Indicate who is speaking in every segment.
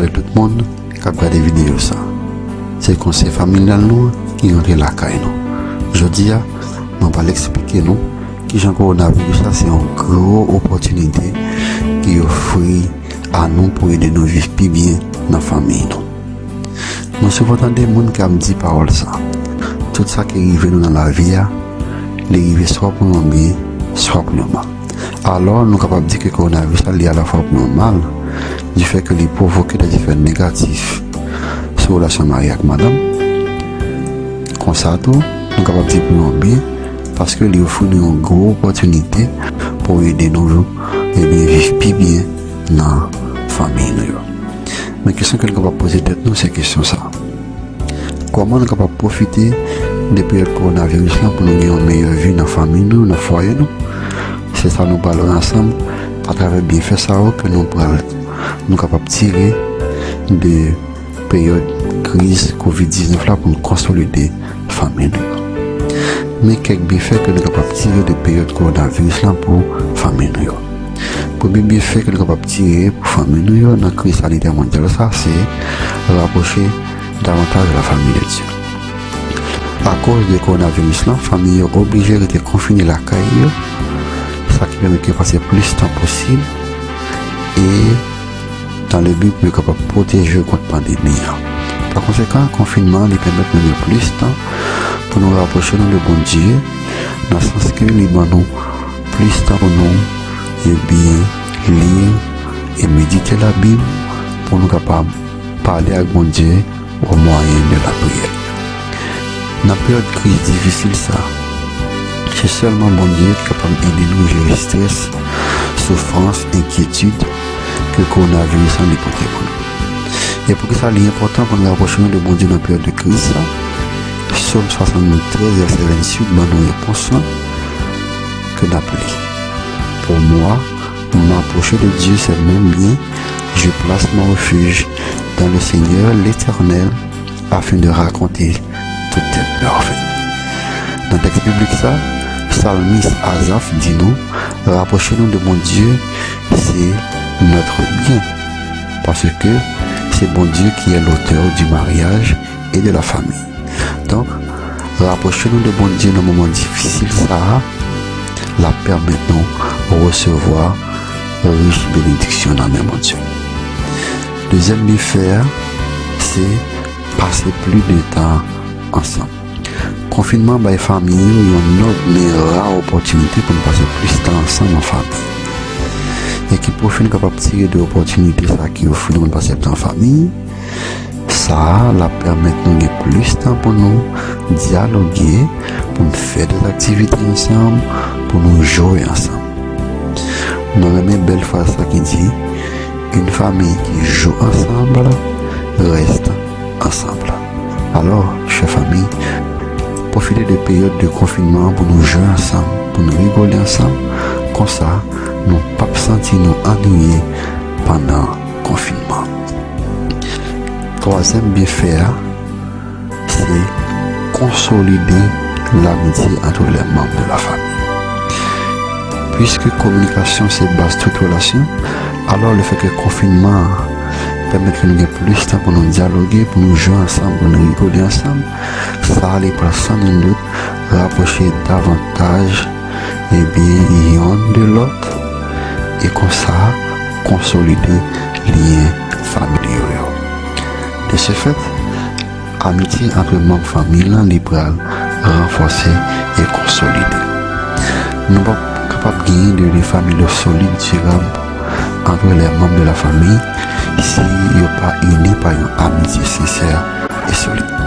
Speaker 1: avec tout le monde qui a regardé vidéo ça. C'est le conseil familial nous qui rentre la caille nous. Je dis, je vais l'expliquer nous qui j'en coronavirus ça c'est une grosse opportunité qui offre à nous pour aider nous vivre plus bien dans la famille non. nous. Nous supportons des gens qui ont dit parole ça. Tout ça qui est arrivé dans la vie, ah, est arrivé soit pour nous bien, soit pour nous mal. Alors nous sommes capables de dire que le coronavirus est lié à la forme normale. Du fait que il provoque des effets négatifs sur la relation mariée avec madame. Comme ça, nous sommes capables de bien, parce que il offre une grosse opportunité pour aider nous et bien vivre plus bien dans la famille. Mais la question que nous sommes poser nous, c'est question ça. Comment nous sommes capables de profiter des périodes coronavirus pour nous avoir une meilleure vie dans la famille, dans le foyer c'est ça nous parlons ensemble à travers bien fait ça que nous pourrons nous capables de tirer de période crise COVID-19 là pour nous consolider la famille. Mais quelques bienfaits que nous sommes capables de tirer de période coronavirus là pour la famille. Premier bienfait que nous sommes capables de tirer pour la famille dans la crise sanitaire mondiale, ça c'est rapprocher davantage la famille de Dieu. A cause de coronavirus la famille est obligée de confiner la caille, ça qui permet de passer plus de temps possible et dans le but capable protéger contre la pandémie. Par conséquent, le confinement lui permet de donner plus de temps pour nous rapprocher de bon Dieu, dans le sens que nous nous plus de temps pour nous et bien lire et méditer la Bible pour nous capables parler avec bon Dieu au moyen de la prière. Dans la période de crise difficile, ça, c'est seulement bon Dieu qui est capable d'aider nous à gérer stress, souffrance, inquiétude que coronavirus a déporté pour nous. Et pour que ça soit important pour nous rapprocher de bon Dieu dans la période de crise, Psaume 73, verset 28, dans nos réponses que d'appeler. Pour moi, m'approcher de Dieu, c'est mon bien. Je place mon refuge dans le Seigneur, l'Éternel, afin de raconter toutes tes merveilles. Dans le texte biblique, ça, psalmiste Azaf dit nous, rapprochez-nous de mon Dieu, c'est notre bien. Parce que c'est bon Dieu qui est l'auteur du mariage et de la famille. Donc, rapprochez-nous de bon Dieu dans moment difficile, ça la permettons de recevoir riche bénédiction dans le mon Dieu. Deuxième faire, c'est passer plus de temps ensemble. Confinement by famille, une autre rare opportunité pour passer plus de temps ensemble en famille. E ki pou fin kapap tire de opotinite sa ki yo ful moun pasep tan fami, sa la permet nou gen plus tan pou nou diyaloge, pou nou fè des aktivite ansam, pou nou jowe ansam. Nou remè bel fwa sa ki di, un fami ki jowe ansambla, reste ansambla. Alors, chè fami, profite de peyote de konfinman pou nou jowe ansam, pou nou rigole ansam, Ça, nous pas sentir nous ennuyés pendant le confinement. Troisième bienfait, c'est consolider l'amitié entre les membres de la famille. Puisque communication c'est base toute relation, alors le fait que le confinement permet que nous ayons plus de temps pour nous dialoguer, pour nous jouer ensemble, pour nous rigoler ensemble, ça allait pour sans doute rapprocher davantage ebyen yon de lot e konsa konsolide liyen familyo yo. De se fet, amiti apre mank familan liberal renfose e konsolide. Nou pa kapap genye de li familyo solide dirab antre le mank de la fami si yo pa uni pa yon amiti seser e solide.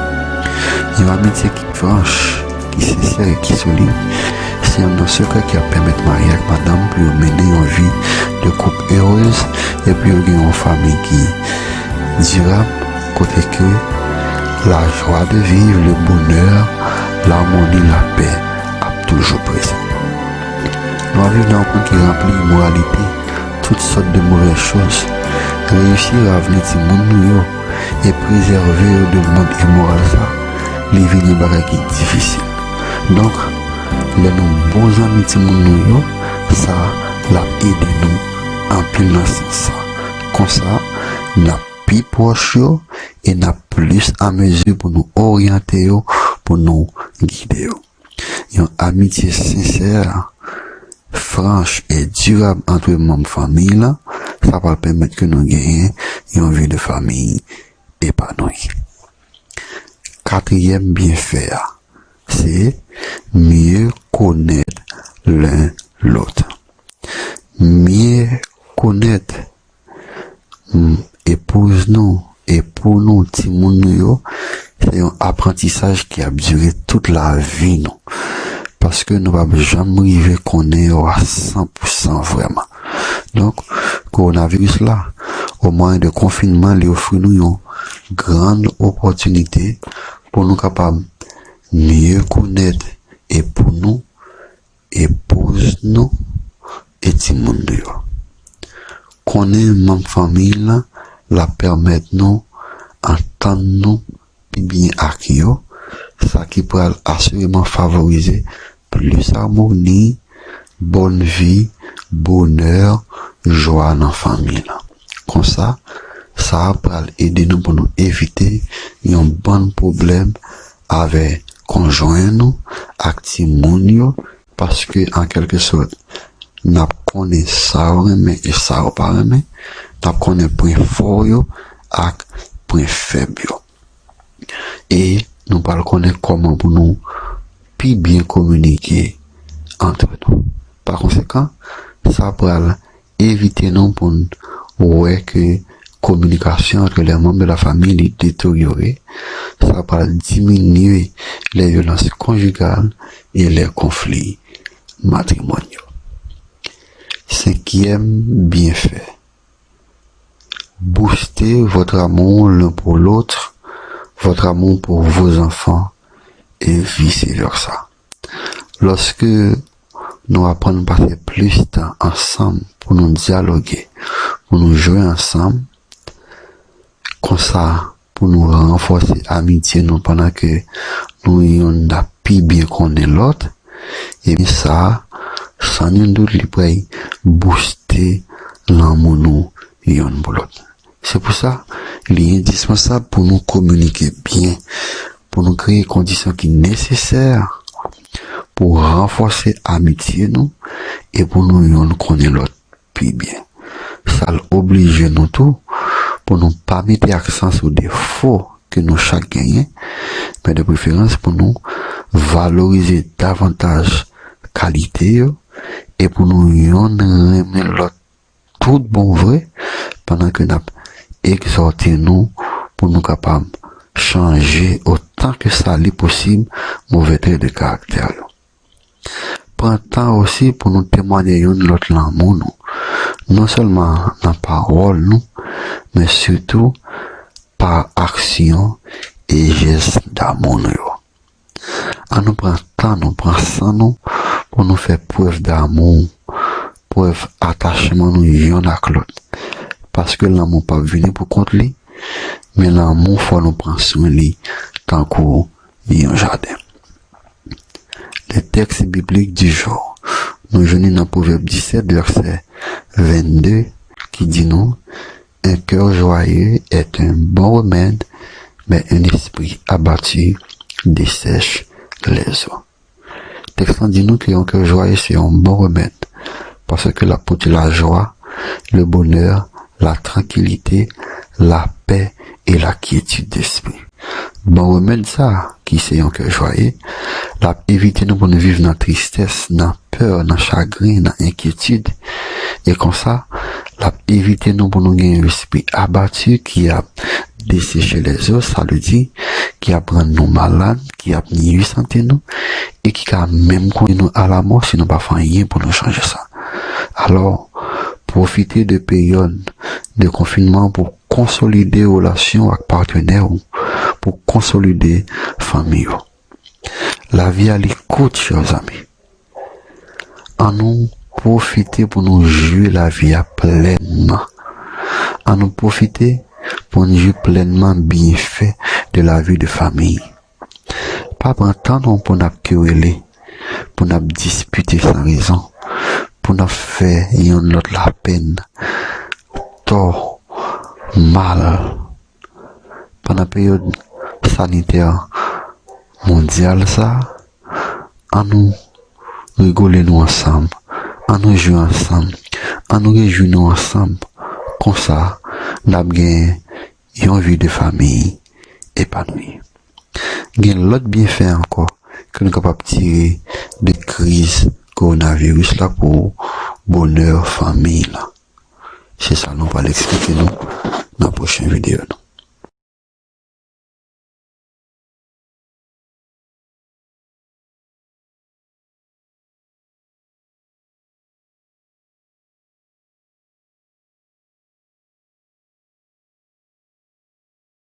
Speaker 1: Yon amiti ki franche, ki seser e ki solide c'est un secret qui a permis de marier avec madame pour mener une vie de couple heureuse et puis une famille qui durable, côté que la joie de vivre, le bonheur, l'harmonie, la paix a toujours présent. Nous vivons dans un monde qui remplit immoralité, toutes sortes de mauvaises choses, réussir à venir de monde et préserver de monde immoral les vignes qui difficile. Donc, les nous bons amis de monde ça l'a aidé nous en plein sens. Comme ça, n'a pi proche yo, e na plus a mezu pou nou oryante yo, pou nou guide yo. Yon amitye sincer, franche et durable entre moun fami la, sa pa pèmèt ke nou genye yon vi de fami epanoui. Katriyem bien fè a, se miye konet l'un l'ot. Miye konet epouz nou, epou nou, timoun nou yo, se yon aprentisaj ki ap dure tout la vi nou. Paske nou ap jam rive konen yo a 100% vreman. Donk, koronavirus la, ou mwen de konfinman li ofri nou yon gran opotunite pou nou kapab miye konet epou nou, epouz nou, etimoun nou yo. Konen moun famil la permet nou antan nou pi bin ak yo, sa ki pral asyreman favorize plus harmoni, bon vi, boner, jwa nan famil. Kon sa, sa pral ede nou pou nou evite yon bon problem ave konjoen nou, ak ti moun yo, paske an kelke sot, nap konen sa ou reme, e sa ou pa reme, nap konen pren for yo, ak pren feb yo. E nou pal konen koman pou nou pi bien komunike antre nou. Par konsekant, sa pral evite nou pou nou wè ke komunikasyon antre le moun de la fami li detoriore, sa pral diminue le violans konjugal e le konflik matrimonyo. Cinquième bienfait. Boostez votre amour l'un pour l'autre, votre amour pour vos enfants et vice-versa. Lorsque nous apprenons à passer plus de temps ensemble pour nous dialoguer, pour nous jouer ensemble, ça, pour nous renforcer amitié nous pendant que nous ayons pu bien connaître l'autre, et bien ça, san yon dout li pou ay booste lan moun nou yon bolot. Se pou sa, li yon dispensab pou nou komunike bien, pou nou kreye kondisyon ki neseser, pou renfose amitye nou, e pou nou yon konen lot pi bien. Sa l'oblige nou tou, pou nou pa mette aksans ou defo ke nou chak genyen, men de preferans pou nou valorize davantage kalite yo, e pou nou yon remen lot tout bon vre pandan ke nap eksorte nou pou nou kapam chanje otan ke sa li posib mou vetre de karakter yo. Pran tan osi pou nou temwade yon lot lan moun nou. Non selman nan parol nou, men sutou par aksyon e jes da moun yo. An nou pran tan nou, pran san nou, pou nou fè preuve d'amou, preuve atachman nou yon ak lot. Paske l'amou pa vini pou kont li, men l'amou fò nou pran souen li tankou yon jade. Le tekst biblik di jò, nou jouni nan pouveb 17 verset 22, ki di nou, un kèr joye et un bon remèd, men un espri abati desèche les o. Tekstan di nou ki yon ke joye se yon bon remèd, parce ke la pote la joie, le bonheur, la tranquillité, la paix et la quiétude d'esprit. Bon remèd sa, ki se yon ke joye, la evite nou pou nou vive nan tristesse, nan peur, nan chagrin, nan inquiétude, e kon sa, la evite nou pou nou gen yon esprit abatu ki a desèche les os, sa le di, ki ap rend nou malade, ki ap ni yu sante nou, e ki ka menm konye nou ala mò, si nou pa fanyen pou nou chanje sa. Alors, profite de peyon de konfinman pou konsolide relasyon ak partener ou, pou konsolide fami ou. La vi a li kout, chèz ami. An nou profite pou nou jue la vi a plenman. An nou profite pou nou jue plenman bin fè de la vi de fami. Pa pran tan nou pou nap kewele, pou nap dispute san rezon, pou nap fe yon lot la pen, to, mal, pendant la période sanitaire mondiale, ça, à nous rigoler nous ensemble, an nou jou ansam, an nou rejou nou ansam, kon sa, nab gen yon vi de fami epanoui. Gen lot bien fè anko, ke nou kapap tire de kriz koronavirus la pou bonheur fami la. Se sa nou pa l'explike nou nan prochen videyo nou.